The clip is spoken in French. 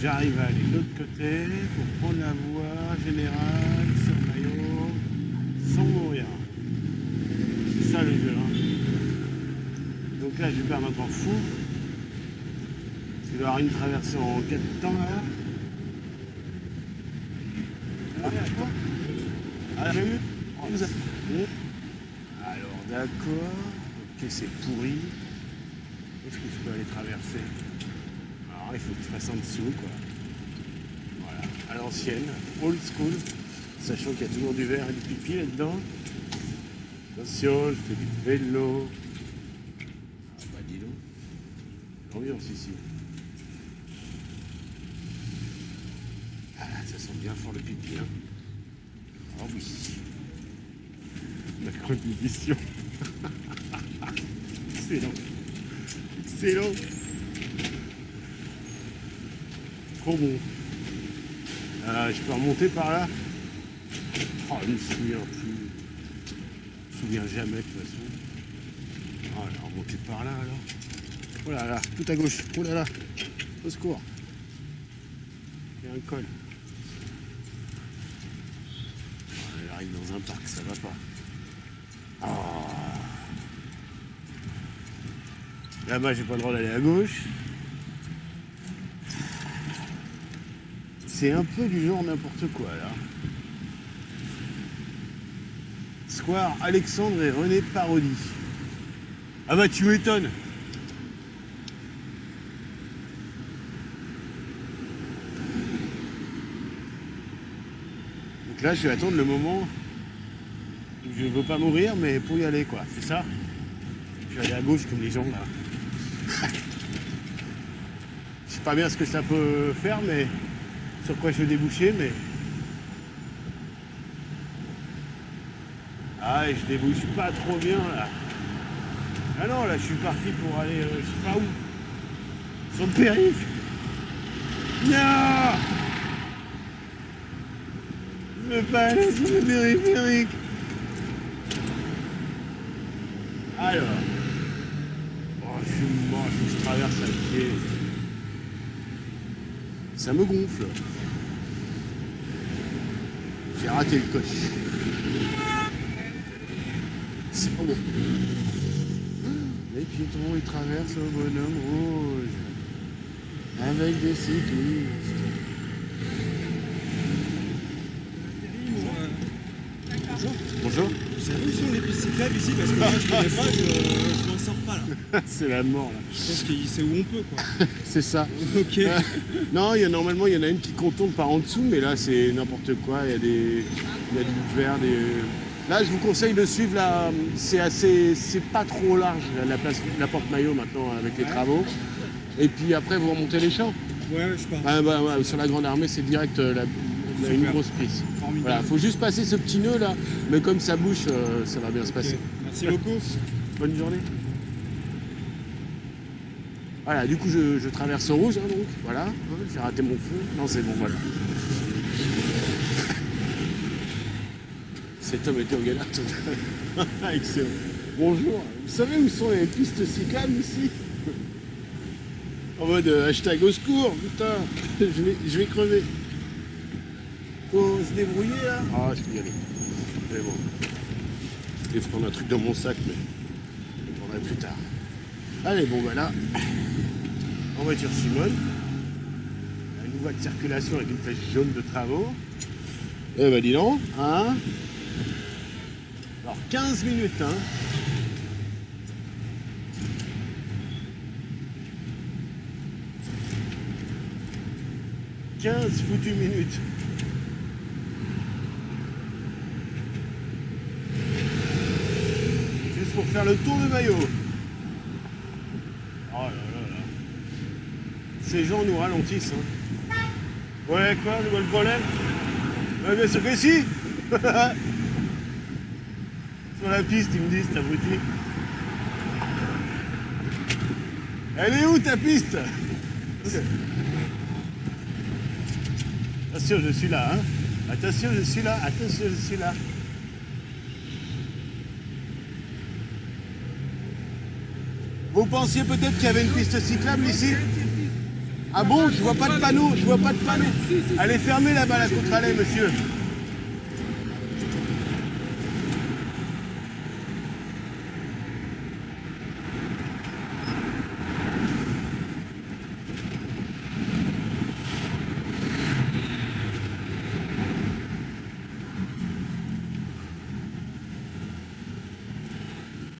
J'arrive à aller de l'autre côté pour prendre la voie générale sur maillot sans mourir. C'est ça le jeu. Hein. Donc là, je vais perdre un temps fou. Il doit y avoir une traversée en 4 temps là. Ah, ah, vu Alors d'accord. Ok, c'est pourri. Est-ce que je peux aller traverser? Alors il faut je fasse en dessous quoi. Voilà, à l'ancienne, old school, sachant qu'il y a toujours du verre et du pipi là-dedans. Attention, je fais du vélo. Ah bah dis donc. L'ambiance ici. Ah ça sent bien fort le pipi hein. Ah oui. La condition. Excellent. Excellent. Trop bon. Euh, je peux remonter par là? Oh, je me souviens plus. Je me souviens jamais de toute façon. Oh là, remonter par là alors. Oh là là, tout à gauche. Oh là là. Au secours. Il y a un col. Oh, elle arrive dans un parc, ça va pas. Oh. Là-bas, j'ai pas le droit d'aller à gauche. C'est un peu du genre n'importe quoi là. Square Alexandre et René Parodi. Ah bah tu m'étonnes Donc là je vais attendre le moment où je ne veux pas mourir mais pour y aller quoi, c'est ça? Je vais aller à gauche comme les gens là. Je sais pas bien ce que ça peut faire mais sur quoi je vais déboucher mais. Ah je débouche pas trop bien là. Ah non là je suis parti pour aller euh, je sais pas où. Sur le périph'. Non Je veux pas aller sur le périphérique. Alors. Oh je suis mort, je traverse à pied. Ça me gonfle. J'ai raté le coche. C'est pas bon. Les piétons, ils traversent au bonhomme rouge. Avec des cyclistes. Bonjour. Bonjour. Vous savez où sont les pistes cyclables ici? Parce que moi je connais pas, je, je pas là. C'est la mort là. Je pense que c'est où on peut quoi. C'est ça. Ok. Non, il y a, normalement, il y en a une qui contourne par en dessous, mais là, c'est n'importe quoi. Il y a des, il y a du verre, des... Là, je vous conseille de suivre, là, c'est assez, c'est pas trop large, la, place, la porte maillot maintenant, avec les Ouais. travaux. Et puis après, vous remontez les champs. Ouais, je pars. Ah, bah, ouais, sur la Grande Armée, c'est direct euh, la, la- une grosse prise. Formidable. Voilà, faut juste passer ce petit nœud là, mais comme ça bouche, euh, ça va bien se passer. Merci beaucoup. Bonne journée. Voilà, du coup, je, traverse au rouge, hein, donc, voilà. J'ai raté mon feu. Non, c'est bon, voilà. Cet homme était au galère total. Excellent. Bonjour. Vous savez où sont les pistes cyclables ici? En mode euh, hashtag au secours, putain. je, vais, crever. Faut se débrouiller là Ah, je peux y. Mais bon. Je vais prendre un truc dans mon sac, mais je le prendrai plus tard. Allez, bon, bah là, en voiture Simone. Une voie de circulation avec une flèche jaune de travaux. Eh ben dis donc, hein? Alors 15 minutes, hein 15 foutues minutes. Juste pour faire le tour de maillot. Oh là là là. Ces gens nous ralentissent. Hein. Ouais, quoi, je vois le problème Ouais, bien sûr que si Sur la piste, ils me disent, t'as abruti. Elle est où ta piste? Attention, je suis là, hein Attention, je suis là, attention, je suis là. Vous pensiez peut-être qu'il y avait une piste cyclable ici? Ah bon, je vois pas de panneau, je vois pas de panneau. Allez, fermez là-bas la contre-allée, monsieur.